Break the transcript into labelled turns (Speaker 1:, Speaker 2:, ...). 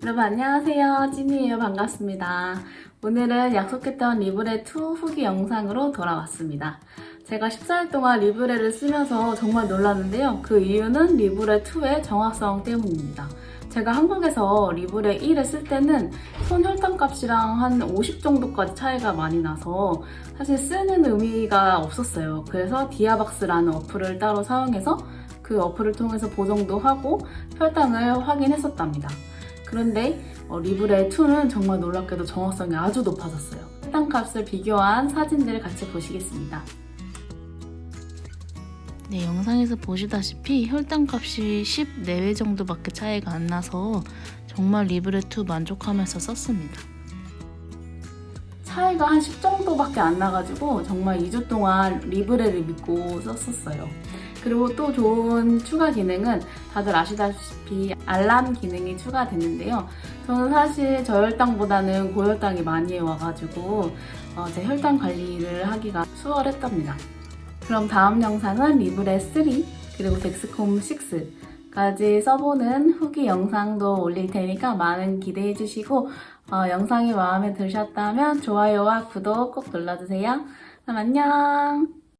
Speaker 1: 여러분 안녕하세요. 찐이에요. 반갑습니다. 오늘은 약속했던 리브레 2 후기 영상으로 돌아왔습니다. 제가 14일 동안 리브레를 쓰면서 정말 놀랐는데요. 그 이유는 리브레 2의 정확성 때문입니다. 제가 한국에서 리브레 1을 쓸 때는 손 혈당 값이랑 한 50 정도까지 차이가 많이 나서 사실 쓰는 의미가 없었어요. 그래서 디아박스라는 어플을 따로 사용해서 그 어플을 통해서 보정도 하고 혈당을 확인했었답니다 그런데 어, 리브레 2는 정말 놀랍게도 정확성이 아주 높아졌어요. 혈당값을 비교한 사진들을 같이 보시겠습니다. 네, 영상에서 보시다시피 혈당값이 10 내외 정도밖에 차이가 안 나서 정말 리브레2 만족하면서 썼습니다. 차이가 한 10 정도밖에 안 나가지고 정말 2주 동안 리브레를 믿고 썼었어요. 그리고 또 좋은 추가 기능은 다들 아시다시피 알람 기능이 추가됐는데요. 저는 사실 저혈당보다는 고혈당이 많이 와가지고 어, 제 혈당 관리를 하기가 수월했답니다. 그럼 다음 영상은 리브레 3 그리고 덱스콤 6까지 써보는 후기 영상도 올릴 테니까 많은 기대해 주시고 어, 영상이 마음에 드셨다면 좋아요와 구독 꼭 눌러주세요. 그럼 안녕!